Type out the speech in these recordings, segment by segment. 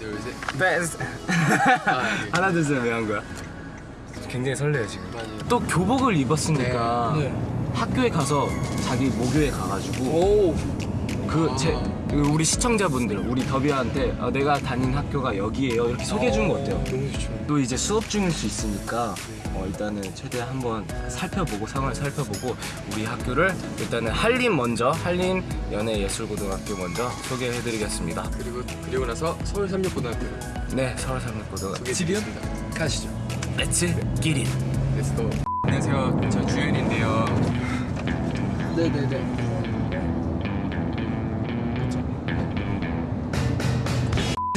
둘셋 베스트 아, 네. 하나 둘 셋 왜 한 거야? 굉장히 설레요 지금 맞아요. 또 교복을 입었으니까 네. 학교에 가서 자기 모교에 가가지고 오. 그제 우리 시청자분들 우리 더비한테 아, 내가 다닌 학교가 여기에요. 이렇게 소개해 주는 거 어때요? 너무 좋죠. 또 이제 수업 중일 수 있으니까 어, 일단은 최대한 한번 살펴보고 상황을 살펴보고 우리 학교를 일단은 한림 먼저 한림 연예예술고등학교 먼저 소개해 드리겠습니다. 그리고 그리고 나서 서울 삼육고등학교. 네 서울 삼육고등 소개해드리겠습니다. 가시죠. Let's get it Let's go. 안녕하세요. 저 주현인데요. 네네네.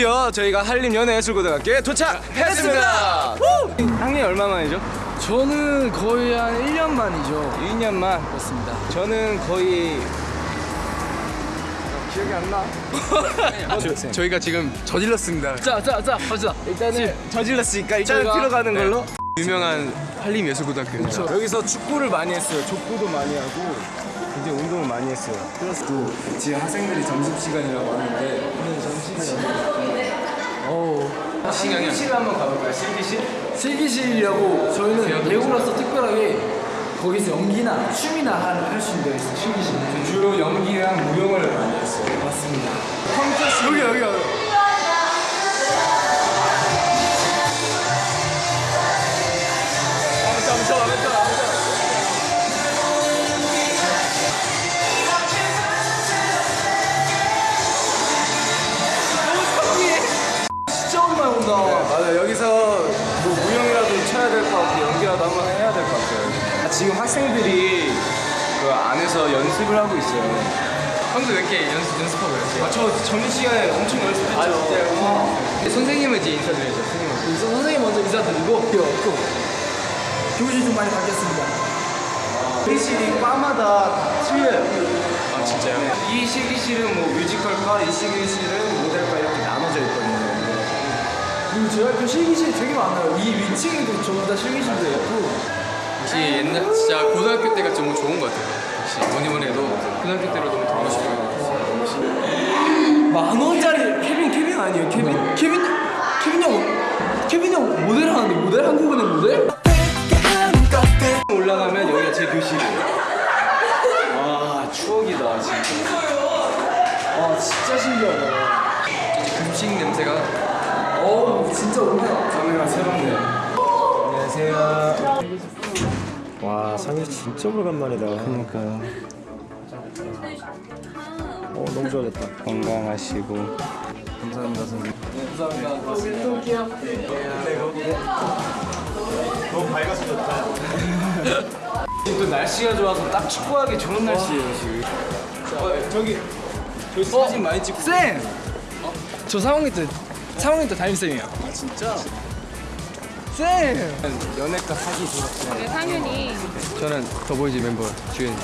드디어 저희가 한림 연예예술고등학교에 도착했습니다. 학년 얼마 만이죠? 저는 거의 한 1년 만이죠. 2년 만. 그렇습니다. 저는 거의 기억이 안 나. 저희가 지금 저질렀습니다 자, 자, 자, 가자. 일단은 저질렀으니까 일단은 저희가- 들어가는 네. 걸로. 유명한 한림예술고등학교입니다 여기서 축구를 많이 했어요. 족구도 많이 하고 굉장히 운동을 많이 했어요. 그래서 또 지금 학생들이 점심 시간이라고 하는데 오늘 점심 시간. 오. 실기실 한번 가볼까요? 실기실? 실기실이라고 저희는 배우로서 특별하게 거기서 연기나 춤이나 할 수 있는 데 있어요. 실기실. 주로 연기랑 무용을 많이 했어요. 맞습니다. 여기 여기 여기. 안에서 연습을 하고 있어요. 형도 몇개 연습, 연습하고 있어요 아 저 점심 시간에 엄청 연습했죠. 아 진짜요? 선생님은 이제 인사드려야죠 선생님 우선 선생님 먼저 인사드리고 또 교실 좀 많이 바뀌었습니다. 실기실이 과마다 다 틀려요. 아 진짜요? 이 실기실은 뭐 뮤지컬과 이 실기실은 모델과 이렇게 나눠져 있거든요. 그리고 저희 학교 실기실이 되게 많아요. 이 위층에도 전부 다 실기실도 있고 역시 옛날 진짜 고등학교 때가 너무 좋은 것 같아요 역시 뭐니 뭐니 해도 고등학교 때로 너무 돌아가고 싶어요 만 원짜리 케빈 케빈 아니에요 케빈 케빈 케빈 형 케빈 형 모델 하는데 모델 한국은행 모델? 올라가면 여기가 제 교실이에요. 아 추억이다 진짜. 아 진짜 신기하다. 급식 냄새가 어우 진짜 오랜만에 카메라 새롭네요. 안녕하세요. 와 상일 진짜 오래간만이다 그러니까요. 어 너무 좋아졌다 건강하시고 감사합니다 선생님. 지금 또 날씨가 좋아서 딱 축구하기 좋은 날씨예요 지금. 어, 저기 저기 사진 많이 찍고. 쌤! 저 3학년 때 3학년 때 담임쌤이에요 아 진짜? 쌤! 연예과 사기 졸업생. 네, 상윤이 저는 더보이즈 멤버 주현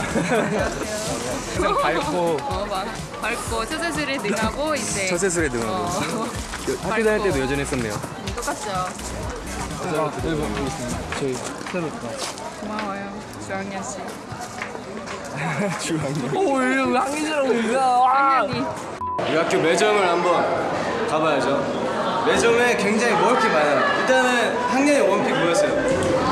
항상 밝고. 어, 막 밝고 처세술에 능하고 이제. 처세술에 등하고. 어, 학교 다닐 때도 여전했었네요. 똑같죠. 저희 새롭다 고마워요, 주학년 씨. 오 이거 이거 상윤이 우리 학교 매점을 한번 가봐야죠. 매점에 굉장히 먹을 게 많아요. 일단은 학년의 원픽 뭐였어요?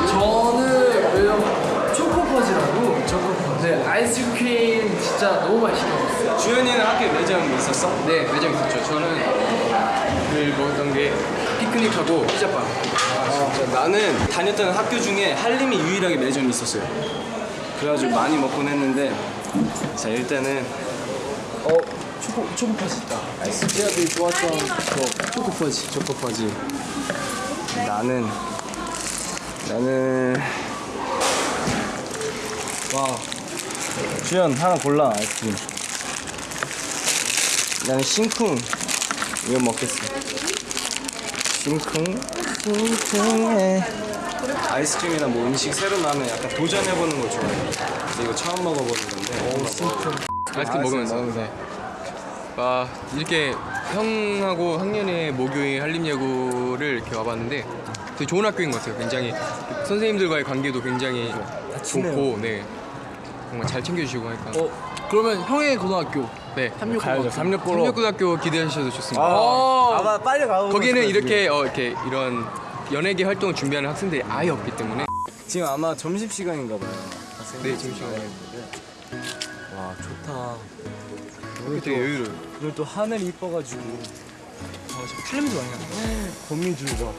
저는 왜냐면 초코퍼즈라고 초코퍼즈 네, 아이스크림 진짜 너무 맛있게 먹었어요 주현이는 학교에 매점 있었어? 네 매점 있었죠 저는 그 먹었던 게 피크닉하고 피자빵 아, 진짜 나는 다녔던 학교 중에 한림이 유일하게 매점이 있었어요. 그래가지고 많이 먹곤 했는데 자 일단은 어 초코 초코퍼즈 있다 되게 좋았던 저 초코퍼즈 초코퍼지. 나는 나는 와 주현 하나 골라 아이스크림. 나는 심쿵 이거 먹겠어. 심쿵 심쿵해. 아이스크림이나 뭐 음식 새로 나면 약간 도전해보는 걸 좋아해. 근데 이거 처음 먹어보는 건데. 오 심쿵. 아이스크림 먹으면서 네. 아 이렇게 형하고 학년의 모교인 한림예고를 이렇게 와봤는데 되게 좋은 학교인 것 같아요. 굉장히 선생님들과의 관계도 굉장히 좋고 네 정말 잘 챙겨주시고 하니까 어 그러면 형의 고등학교 네. 삼육고로. 삼육고등학교 기대하셔도 좋습니다. 아, 아마 빨리 가고 거기는 이렇게 어, 이렇게 이런 연예계 활동을 준비하는 학생들이 아예 없기 때문에 지금 아마 점심 시간인가 봐요. 네 점심 시간에 와 좋다. 되게 여유로워. 오늘 또 하늘이 이뻐가지고. 필름도 많이 난다. 거미줄 봐.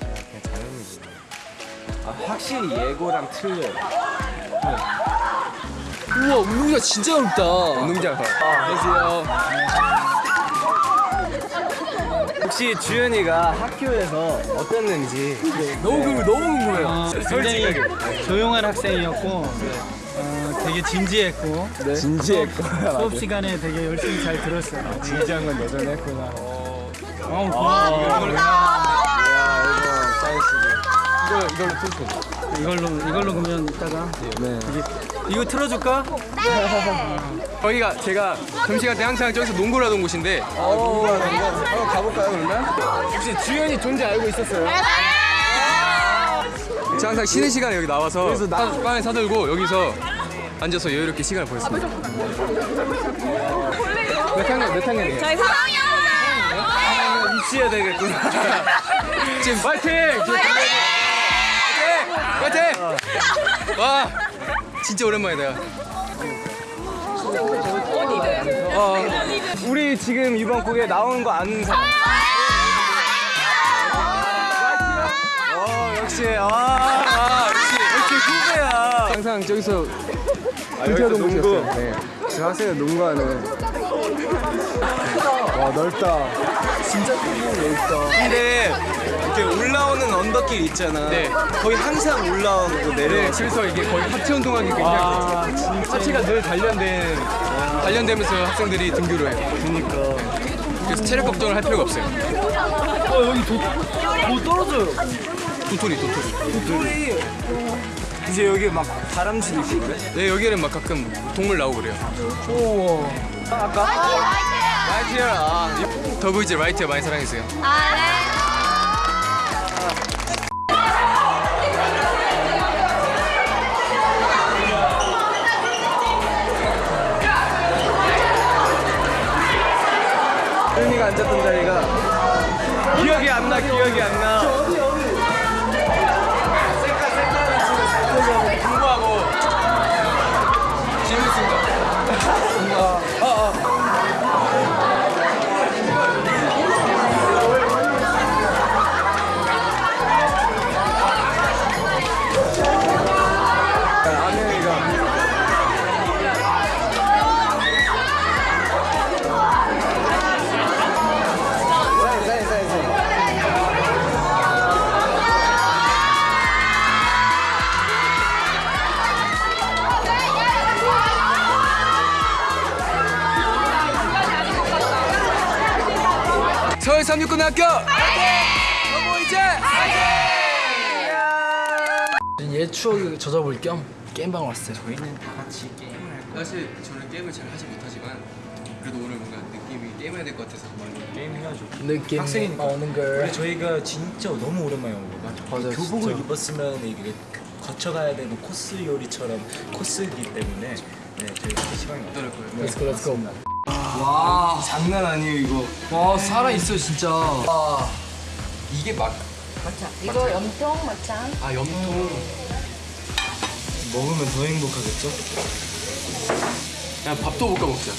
그냥 자연이지. 아 확실히 예고랑 틀려요. 우와 운동장 진짜 넓다. 운동장 가. 안녕하세요. 혹시 주현이가 학교에서 어땠는지 너무 궁금 너무 궁금해요. 굉장히 조용한 학생이었고 어, 되게 진지했고 진지했고 수업 시간에 되게 열심히 잘 들었어요. 진지한 건 여전히 했구나. 어, 고마워. 이거 이걸로 틀어줘. 이걸로 이걸로 그러면 이따가 이게 이거 틀어줄까? 거기가 제가 점심시간 때 항상 저기서 농구를 하던 곳인데 한번 가볼까요 그러면? 혹시 주현이 존재 알고 있었어요? 제가 항상 쉬는 시간에 여기 나와서 사- 빵을 사들고 여기서 앉아서 여유롭게 시간을 보냈습니다. 몇 학년 몇 학년이에요? 저희 4학년. 입시해야 되겠구나. 지금 파이팅! 파이팅! 파이팅! 와 진짜 오랜만이다. 어, 우리 지금 이번 곡에 나오는 거 아는 사람? 어 역시 아, 아 역시 역시 후배야. 항상 저기서 여기서 농구. 네. 저 학생은 농구하는. 와 넓다. 진짜 넓다. 근데 이렇게 올라오는 언덕길 있잖아. 네. 거의 항상 올라오고 네, 내려. 그래서 이게 거의 하체 운동하기 굉장히 하체가 늘 단련된 단련되면서 학생들이 등교를 해요. 그러니까. 그래서 체력 걱정을 할 필요가 없어요. 어 여기 도, 도 떨어져요. 도토리 도토리. 소리. 이제 여기 막 다람쥐도 있고 그래? 네 여기는 막 가끔 동물 나오고 그래요. 우와. 라이트야. 아, 더보이즈 라이트야 많이 사랑해주세요. 현이 고등학교 더보이즈 옛 추억을 젖어볼 겸 게임방 왔어요. 사실 저는 게임을 잘 하지 못하지만 그래도 오늘 뭔가 느낌이 게임해야 될 것 같아서 게임 해야죠. 느낌 학생이니까. 오는 걸. 근데 저희가 진짜 너무 오랜만에 온 거가 맞아요, 교복을 진짜. 입었으면 이게 거쳐가야 되는 코스 요리처럼 코스이기 때문에 네 저희 그 시간이 거예요? Go, let's go. 와 장난 아니에요 이거. 와 살아 있어 진짜. 와. 이게 막 이거 염통 마찬. 아 염통 먹으면 더 행복하겠죠? 그냥 밥도 볶아 먹자.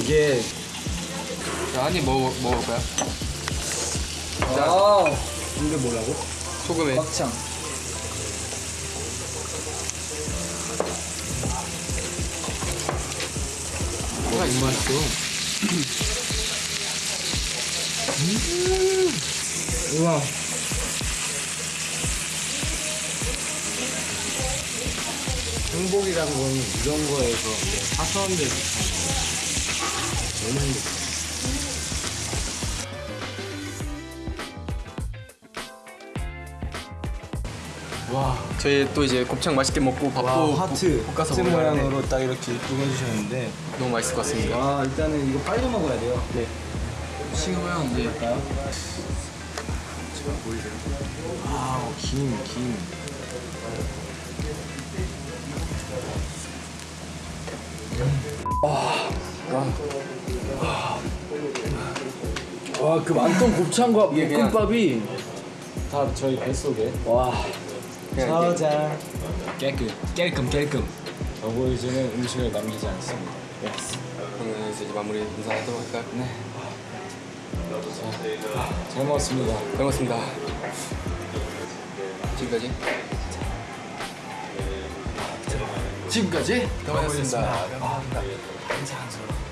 이게 자, 한입 먹어 먹을까요? 아. 이게 뭐라고? 소금에 막창. 뭐가 입맛있어. 우와. 행복이란 건 이런 거에서 사소한데 너무 행복해. 저희 또 이제 곱창 맛있게 먹고 밥도 와 하트 볶- 볶아서 하트 먹어야 돼. 모양으로 딱 이렇게 이쁘게 해주셨는데 너무 맛있을 것 같습니다. 와 일단은 이거 빨리 먹어야 돼요. 네. 식으면 이제 김 김. 와그 많던 곱창과 볶음밥이 다 저희 뱃속에 와 저장 깨끗 깨끔 깨끔 어보이즈는 음식을 남기지 않습니다. 그러면 이제 마무리 인사하도록 할까요? 네. 잘 먹었습니다. 잘 먹었습니다. 지금까지 지금까지 더마였습니다. 인사 한 소리.